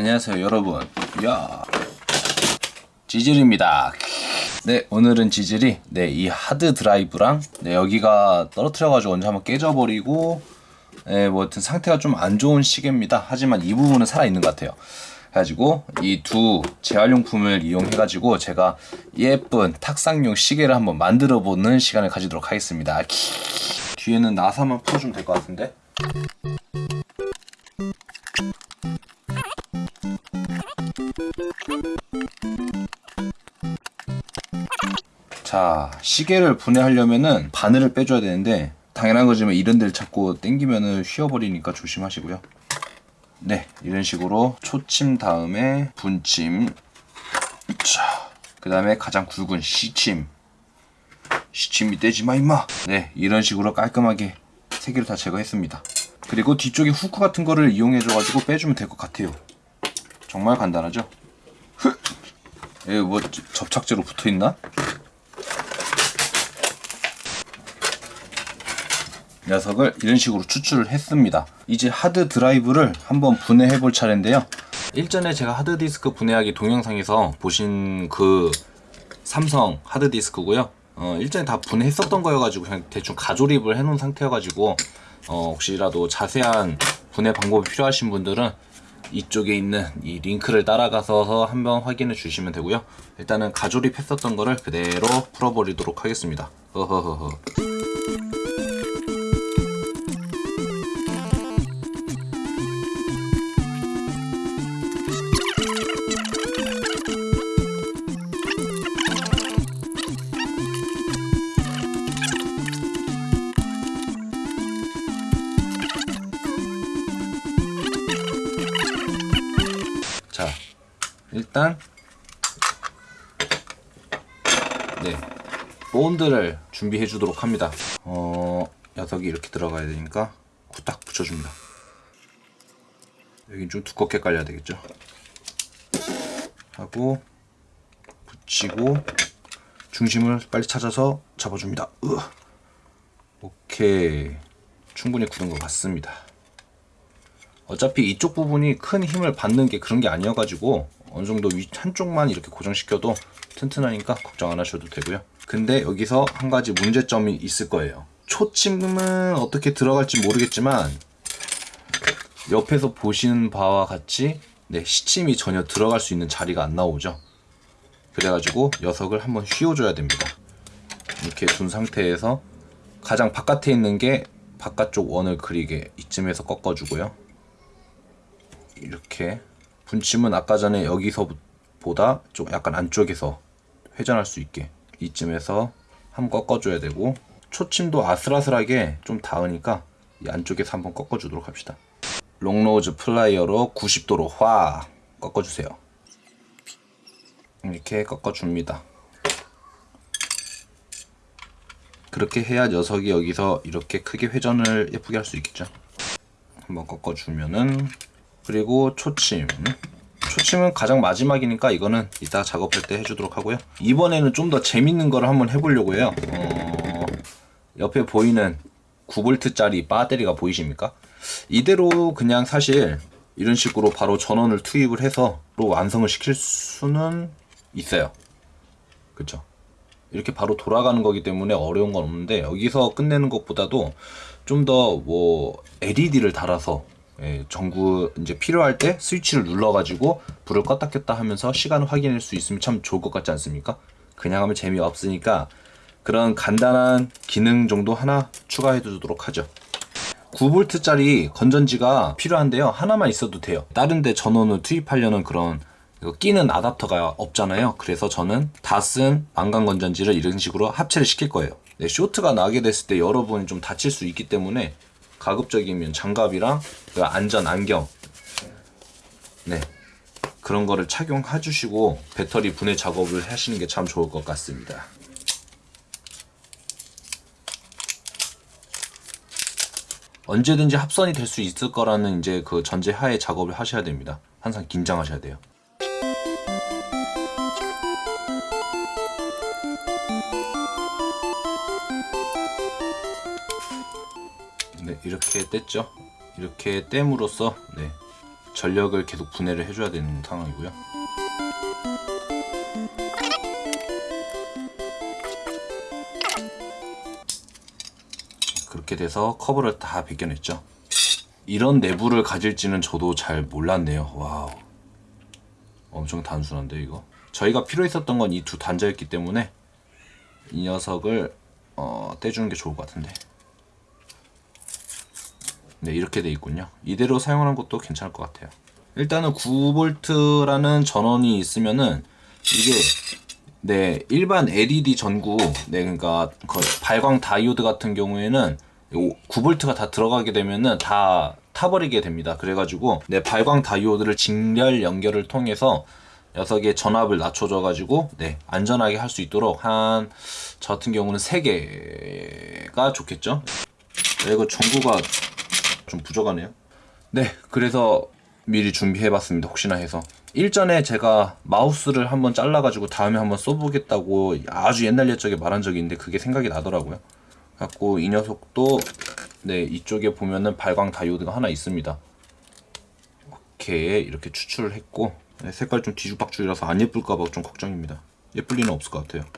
안녕하세요 여러분. 야 지질입니다. 네 오늘은 지질이 네 이 하드 드라이브랑 네 여기가 떨어뜨려 가지고 언제 한번 깨져버리고 네, 뭐 하여튼 상태가 좀 안 좋은 시계입니다. 하지만 이 부분은 살아있는 것 같아요. 가지고 이 두 재활용품을 이용해 가지고 제가 예쁜 탁상용 시계를 한번 만들어 보는 시간을 가지도록 하겠습니다. 키. 뒤에는 나사만 풀어주면 될 것 같은데 자 시계를 분해하려면은 바늘을 빼줘야 되는데 당연한 거지만 이런 데를 자꾸 당기면은 휘어버리니까 조심하시고요. 네 이런 식으로 초침 다음에 분침. 그 다음에 가장 굵은 시침. 시침이 떼지마 임마. 네 이런 식으로 깔끔하게 세 개를 다 제거했습니다. 그리고 뒤쪽에 후크 같은 거를 이용해 줘 가지고 빼주면 될 것 같아요. 정말 간단하죠? 여기 뭐 접착제로 붙어있나? 녀석을 이런 식으로 추출을 했습니다. 이제 하드 드라이브를 한번 분해해 볼 차례인데요. 일전에 제가 하드디스크 분해하기 동영상에서 보신 그 삼성 하드디스크고요. 어, 일전에 다 분해했었던 거여가지고 그냥 대충 가조립을 해놓은 상태여가지고 어, 혹시라도 자세한 분해 방법이 필요하신 분들은 이쪽에 있는 이 링크를 따라가서 한번 확인해 주시면 되고요. 일단은 가조립 했었던 거를 그대로 풀어버리도록 하겠습니다. 허허허허 일단 네 본드를 준비해 주도록 합니다. 어 녀석이 이렇게 들어가야 되니까 후딱 붙여줍니다. 여긴 좀 두껍게 깔려야 되겠죠? 하고 붙이고 중심을 빨리 찾아서 잡아줍니다. 으. 오케이. 충분히 굳은 것 같습니다. 어차피 이쪽 부분이 큰 힘을 받는 게 그런 게 아니어가지고 어느 정도 위 한쪽만 이렇게 고정시켜도 튼튼하니까 걱정 안 하셔도 되고요. 근데 여기서 한 가지 문제점이 있을 거예요. 초침은 어떻게 들어갈지 모르겠지만 옆에서 보시는 바와 같이 네, 시침이 전혀 들어갈 수 있는 자리가 안 나오죠. 그래가지고 녀석을 한번 휘어줘야 됩니다. 이렇게 둔 상태에서 가장 바깥에 있는 게 바깥쪽 원을 그리게 이쯤에서 꺾어주고요. 이렇게 분침은 아까 전에 여기서보다 좀 약간 안쪽에서 회전할 수 있게 이쯤에서 한번 꺾어줘야 되고 초침도 아슬아슬하게 좀 닿으니까 이 안쪽에서 한번 꺾어주도록 합시다. long nose 플라이어로 90도로 확 꺾어주세요. 이렇게 꺾어줍니다. 그렇게 해야 녀석이 여기서 이렇게 크게 회전을 예쁘게 할 수 있겠죠? 한번 꺾어주면은 그리고 초침. 초침은 가장 마지막이니까 이거는 이따 작업할 때 해주도록 하고요. 이번에는 좀 더 재밌는 거를 한번 해보려고 해요. 어... 옆에 보이는 9V 짜리 배터리가 보이십니까? 이대로 그냥 사실 이런 식으로 바로 전원을 투입을 해서 완성을 시킬 수는 있어요. 그쵸? 이렇게 바로 돌아가는 거기 때문에 어려운 건 없는데 여기서 끝내는 것보다도 좀 더 뭐 LED를 달아서 예, 전구 이제 필요할 때 스위치를 눌러가지고 불을 껐다 켰다 하면서 시간을 확인할 수 있으면 참 좋을 것 같지 않습니까? 그냥 하면 재미없으니까 그런 간단한 기능 정도 하나 추가해 두도록 하죠. 9V 짜리 건전지가 필요한데요. 하나만 있어도 돼요. 다른 데 전원을 투입하려는 그런 끼는 아답터가 없잖아요. 그래서 저는 다 쓴 망간 건전지를 이런 식으로 합체를 시킬 거예요. 네, 쇼트가 나게 됐을 때 여러분이 좀 다칠 수 있기 때문에 가급적이면 장갑이랑 그 안전 안경 네 그런 거를 착용해 주시고 배터리 분해 작업을 하시는 게 참 좋을 것 같습니다. 언제든지 합선이 될 수 있을 거라는 이제 그 전제 하에 작업을 하셔야 됩니다. 항상 긴장하셔야 돼요 이렇게 뗐죠. 이렇게 땜으로써 네, 전력을 계속 분해를 해줘야 되는 상황이고요. 그렇게 돼서 커버를 다 벗겨냈죠. 이런 내부를 가질지는 저도 잘 몰랐네요. wow. 엄청 단순한데 이거. 저희가 필요했었던 건 이 두 단자였기 때문에 이 녀석을 어, 떼주는 게 좋을 것 같은데. 네 이렇게 돼 있군요. 이대로 사용하는 것도 괜찮을 것 같아요. 일단은 9V라는 전원이 있으면은 이게 네 일반 LED 전구 네 그러니까 그 발광 다이오드 같은 경우에는 9V가 다 들어가게 되면은 다 타버리게 됩니다. 그래가지고 네 발광 다이오드를 직렬 연결을 통해서 녀석의 전압을 낮춰줘 가지고 네 안전하게 할 수 있도록 한 저 같은 경우는 3개가 좋겠죠. 네, 이거 전구가 좀 부족하네요. 네, 그래서 미리 준비해봤습니다. 혹시나 해서. 일전에 제가 마우스를 한번 잘라가지고 다음에 한번 써보겠다고 아주 옛날 옛적에 말한 적이 있는데 그게 생각이 나더라고요. 갖고 이 녀석도 네 이쪽에 보면은 발광 다이오드가 하나 있습니다. 이렇게 이렇게 추출을 했고 네, 색깔 좀 뒤죽박죽이라서 안 예쁠까봐 좀 걱정입니다. 예쁠 리는 없을 것 같아요.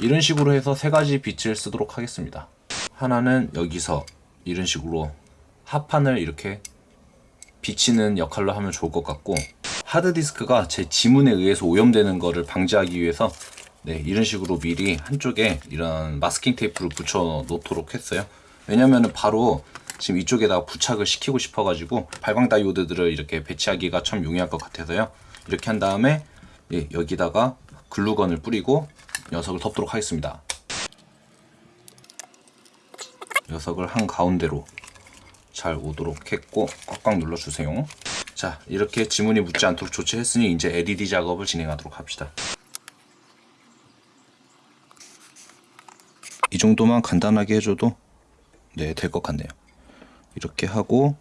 이런 식으로 해서 세 가지 빛을 쓰도록 하겠습니다. 하나는 여기서 이런 식으로 합판을 이렇게 비치는 역할로 하면 좋을 것 같고 하드디스크가 제 지문에 의해서 오염되는 거를 방지하기 위해서 네 이런 식으로 미리 한쪽에 이런 마스킹 테이프를 붙여 놓도록 했어요. 왜냐면은 바로 지금 이쪽에다가 부착을 시키고 싶어 가지고 발광 다이오드들을 이렇게 배치하기가 참 용이할 것 같아서요. 이렇게 한 다음에 예, 여기다가 글루건을 뿌리고 녀석을 덮도록 하겠습니다. 녀석을 한 가운데로 잘 오도록 했고 꽉꽉 눌러주세요. 자 이렇게 지문이 묻지 않도록 조치했으니 이제 LED 작업을 진행하도록 합시다. 이 정도만 간단하게 해줘도 네 될 것 같네요. 이렇게 하고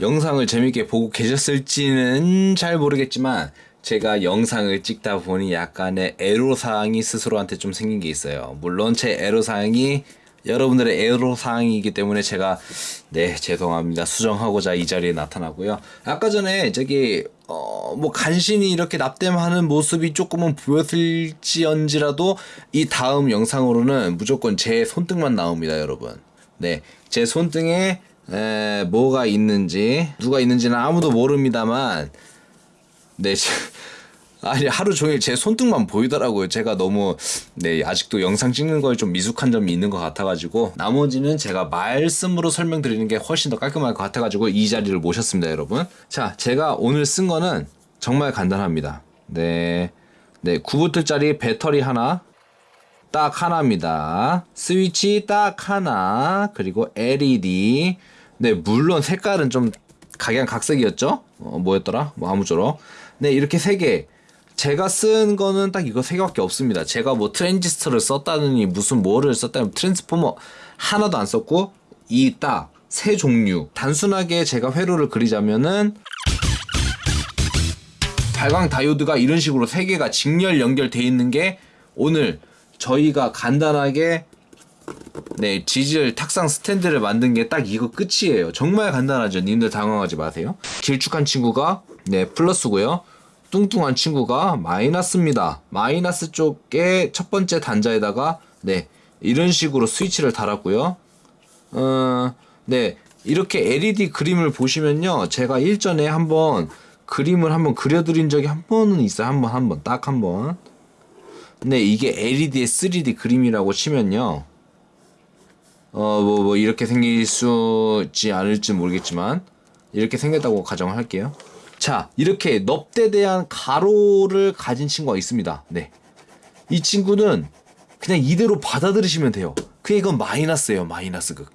영상을 재밌게 보고 계셨을지는 잘 모르겠지만 제가 영상을 찍다 보니 약간의 애로사항이 스스로한테 좀 생긴 게 있어요. 물론 제 애로사항이 여러분들의 애로사항이기 때문에 제가 네 죄송합니다 수정하고자 이 자리에 나타나고요. 아까 전에 저기 어 뭐 간신히 이렇게 납땜하는 모습이 조금은 보였을지언지라도 이 다음 영상으로는 무조건 제 손등만 나옵니다 여러분. 네제 손등에 에, 뭐가 있는지 누가 있는지는 아무도 모릅니다만 네 아니 하루 종일 제 손등만 보이더라고요. 제가 너무 네 아직도 영상 찍는 거에 좀 미숙한 점이 있는 것 같아가지고 나머지는 제가 말씀으로 설명드리는 게 훨씬 더 깔끔할 것 같아가지고 이 자리를 모셨습니다, 여러분. 자, 제가 오늘 쓴 거는 정말 간단합니다. 네, 네 9V짜리 배터리 하나, 딱 하나입니다. 스위치 딱 하나, 그리고 LED. 네, 물론 색깔은 좀 각양각색이었죠? 어, 뭐였더라? 뭐 아무쪼록. 네, 이렇게 세 개. 제가 쓴 거는 딱 이거 세 개밖에 없습니다. 제가 뭐 트랜지스터를 썼다느니 무슨 뭐를 썼다니 트랜스포머 하나도 안 썼고 이 딱 세 종류. 단순하게 제가 회로를 그리자면은 발광 다이오드가 이런 식으로 세 개가 직렬 연결돼 있는 게 오늘 저희가 간단하게 네, 지질 탁상 스탠드를 만든 게 딱 이거 끝이에요. 정말 간단하죠. 님들 당황하지 마세요. 길쭉한 친구가 네, 플러스고요. 뚱뚱한 친구가 마이너스입니다. 마이너스 쪽에 첫 번째 단자에다가 네, 이런 식으로 스위치를 달았고요. 어, 네, 이렇게 LED 그림을 보시면요. 제가 일전에 한번 그림을 한번 그려드린 적이 한 번은 있어요. 한 번, 한 번, 딱 한 번. 네, 이게 LED의 3D 그림이라고 치면요. 어, 뭐, 뭐, 이렇게 생길 수지 않을지 모르겠지만, 이렇게 생겼다고 가정을 할게요. 자, 이렇게 넙대 대한 가로를 가진 친구가 있습니다. 네. 이 친구는 그냥 이대로 받아들이시면 돼요. 그냥 이건 마이너스예요, 마이너스 극.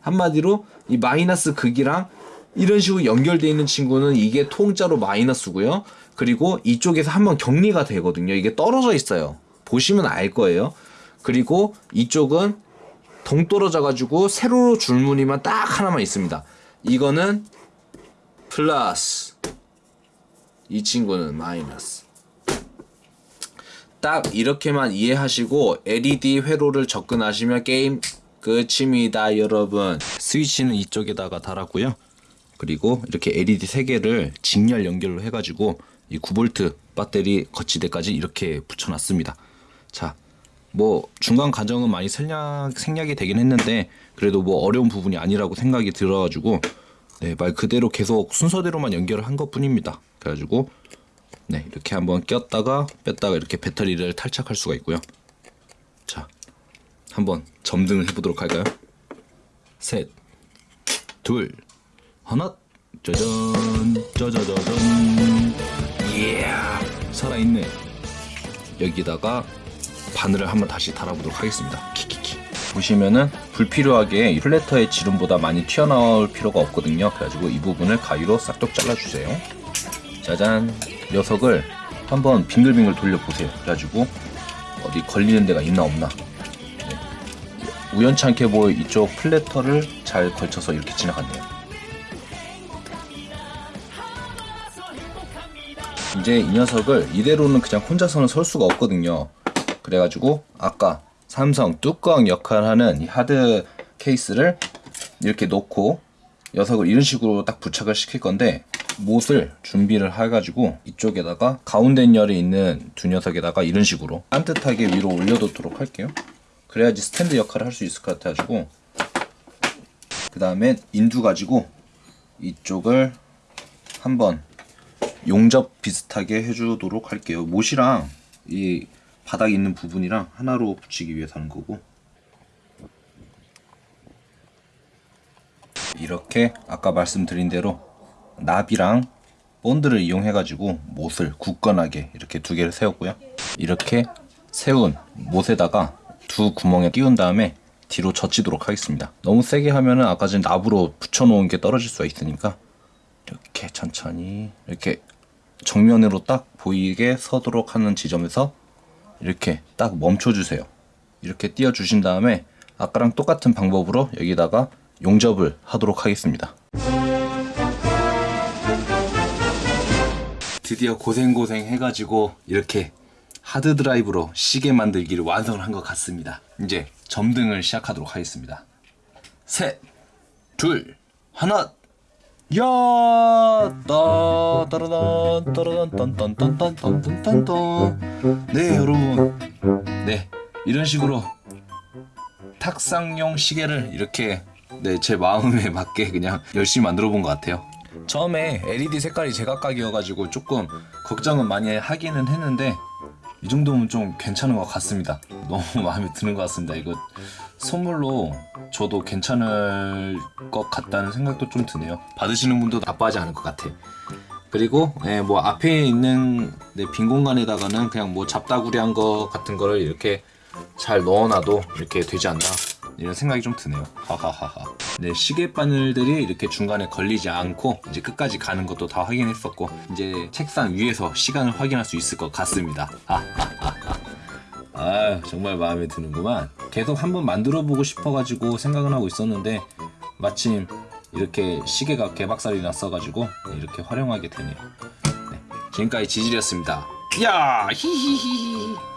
한마디로, 이 마이너스 극이랑 이런 식으로 연결되어 있는 친구는 이게 통짜로 마이너스고요. 그리고 이쪽에서 한번 격리가 되거든요. 이게 떨어져 있어요. 보시면 알 거예요. 그리고 이쪽은 동떨어져 가지고 세로로 줄무늬만 딱 하나만 있습니다. 이거는 플러스 이 친구는 마이너스. 딱 이렇게만 이해하시고 LED 회로를 접근하시면 게임 끝입니다 여러분. 스위치는 이쪽에다가 달았고요. 그리고 이렇게 LED 3개를 직렬 연결로 해가지고 이 9V 배터리 거치대까지 이렇게 붙여놨습니다. 자 뭐 중간 과정은 많이 생략, 생략이 되긴 했는데 그래도 뭐 어려운 부분이 아니라고 생각이 들어가지고 네, 말 그대로 계속 순서대로만 연결을 한 것 뿐입니다 그래가지고 네 이렇게 한번 꼈다가 뺐다가 이렇게 배터리를 탈착할 수가 있고요 자 한번 점등을 해보도록 할까요? 셋, 둘, 하나, 짜잔, 짜자자잔, 이야, 살아있네. 여기다가 바늘을 한번 다시 달아보도록 하겠습니다. 키키키. 보시면은 불필요하게 이 플래터의 지름보다 많이 튀어나올 필요가 없거든요. 그래가지고 이 부분을 가위로 싹둑 잘라주세요. 짜잔, 녀석을 한번 빙글빙글 돌려보세요. 그래가지고 어디 걸리는 데가 있나 없나 우연찮게 뭐 이쪽 플래터를 잘 걸쳐서 이렇게 지나갔네요. 이제 이 녀석을 이대로는 그냥 혼자서는 설 수가 없거든요. 그래가지고 아까 삼성 뚜껑 역할을 하는 이 하드 케이스를 이렇게 놓고 녀석을 이런 식으로 딱 부착을 시킬 건데 못을 준비를 해가지고 이쪽에다가 가운데 열이 있는 두 녀석에다가 이런 식으로 산뜻하게 위로 올려놓도록 할게요. 그래야지 스탠드 역할을 할 수 있을 것 같아가지고. 그 다음에 인두 가지고 이쪽을 한번 용접 비슷하게 해주도록 할게요. 못이랑 이 바닥에 있는 부분이랑 하나로 붙이기 위해서 하는 거고. 이렇게 아까 말씀드린 대로 나비랑 본드를 이용해 가지고 못을 굳건하게 이렇게 두 개를 세웠고요 이렇게 세운 못에다가 두 구멍에 끼운 다음에 뒤로 젖히도록 하겠습니다. 너무 세게 하면은 아까 전 납으로 붙여 놓은 게 떨어질 수가 있으니까 이렇게 천천히 이렇게 정면으로 딱 보이게 서도록 하는 지점에서 이렇게 딱 멈춰 주세요. 이렇게 띄워 주신 다음에 아까랑 똑같은 방법으로 여기다가 용접을 하도록 하겠습니다. 드디어 고생고생 해가지고 이렇게 하드드라이브로 시계 만들기를 완성한 것 같습니다. 이제 점등을 시작하도록 하겠습니다. 셋, 둘, 하나 야! 따따라단 따라단딴딴딴딴딴딴딴. 네 여러분. 네 이런 식으로 탁상용 시계를 이렇게 네 제 마음에 맞게 그냥 열심히 만들어 본 것 같아요. 처음에 LED 색깔이 제각각이어가지고 조금 걱정은 많이 하기는 했는데 이 정도면 좀 괜찮은 것 같습니다. 너무 마음에 드는 것 같습니다. 이거 선물로 저도 괜찮을 것 같다는 생각도 좀 드네요. 받으시는 분도 나빠하지 않을 것 같아. 그리고 예, 뭐 앞에 있는 네, 빈 공간에다가는 그냥 뭐 잡다구리한 거 같은 거를 이렇게 잘 넣어놔도 이렇게 되지 않나 이런 생각이 좀 드네요. 하하하하. 네, 시계 바늘들이 이렇게 중간에 걸리지 않고 이제 끝까지 가는 것도 다 확인했었고 이제 책상 위에서 시간을 확인할 수 있을 것 같습니다. 아, 정말 마음에 드는구만. 계속 한번 만들어 보고 싶어 가지고 생각은 하고 있었는데 마침 이렇게 시계가 개박살이 났어가지고 이렇게 활용하게 되네요. 네, 지금까지 지질이었습니다. 야, 히히히히.